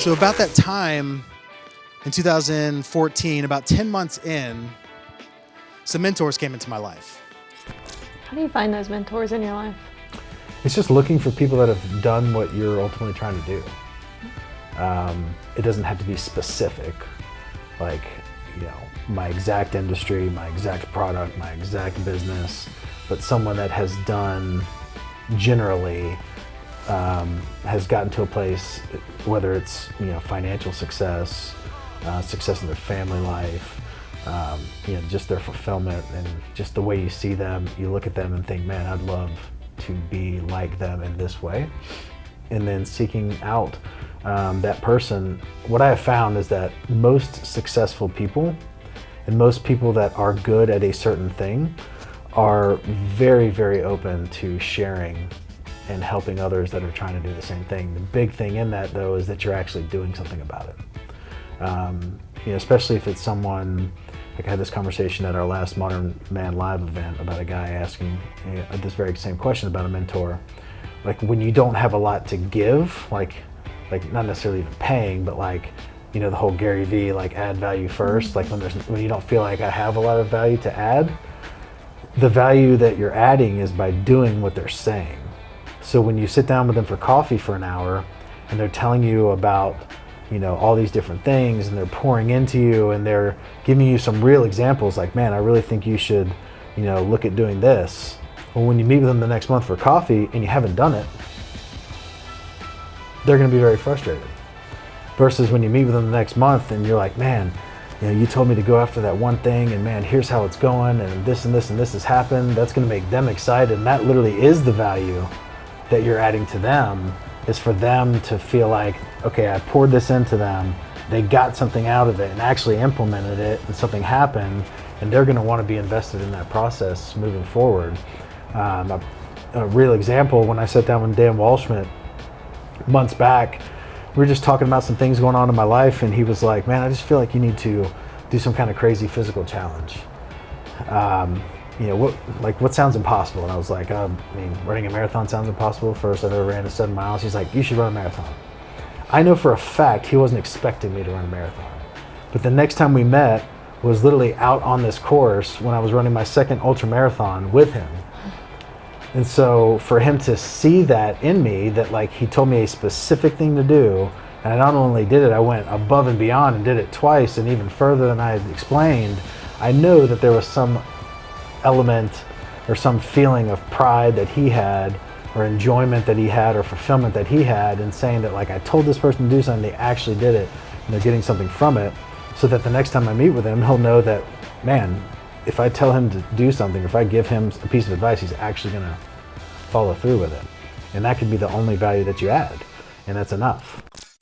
So about that time in 2014, about 10 months in, some mentors came into my life. How do you find those mentors in your life? It's just looking for people that have done what you're ultimately trying to do. Um, it doesn't have to be specific, like, you know, my exact industry, my exact product, my exact business, but someone that has done generally um, has gotten to a place, whether it's you know financial success, uh, success in their family life, um, you know just their fulfillment and just the way you see them, you look at them and think, man, I'd love to be like them in this way. And then seeking out um, that person, what I have found is that most successful people and most people that are good at a certain thing are very, very open to sharing and helping others that are trying to do the same thing. The big thing in that though is that you're actually doing something about it. Um, you know, especially if it's someone, like I had this conversation at our last Modern Man Live event about a guy asking uh, this very same question about a mentor. Like when you don't have a lot to give, like, like not necessarily even paying, but like, you know, the whole Gary Vee, like add value first, like when there's, when you don't feel like I have a lot of value to add, the value that you're adding is by doing what they're saying. So when you sit down with them for coffee for an hour and they're telling you about, you know, all these different things and they're pouring into you and they're giving you some real examples like, man, I really think you should, you know, look at doing this. Well, when you meet with them the next month for coffee and you haven't done it, they're going to be very frustrated. Versus when you meet with them the next month and you're like, man, you know, you told me to go after that one thing and man, here's how it's going and this and this and this has happened. That's going to make them excited. And that literally is the value that you're adding to them is for them to feel like, okay, I poured this into them. They got something out of it and actually implemented it and something happened and they're going to want to be invested in that process moving forward. Um, a, a, real example, when I sat down with Dan Waldschmidt months back, we were just talking about some things going on in my life and he was like, man, I just feel like you need to do some kind of crazy physical challenge. Um, you know, what like what sounds impossible? And I was like, um, I mean, running a marathon sounds impossible. First, I never ran a seven miles. He's like, you should run a marathon. I know for a fact he wasn't expecting me to run a marathon. But the next time we met was literally out on this course when I was running my second ultra marathon with him. And so for him to see that in me, that like he told me a specific thing to do, and I not only did it, I went above and beyond and did it twice and even further than I had explained, I know that there was some element or some feeling of pride that he had or enjoyment that he had or fulfillment that he had and saying that like I told this person to do something, they actually did it and they're getting something from it so that the next time I meet with him, he'll know that, man, if I tell him to do something, if I give him a piece of advice, he's actually to follow through with it. And that could be the only value that you add. And that's enough.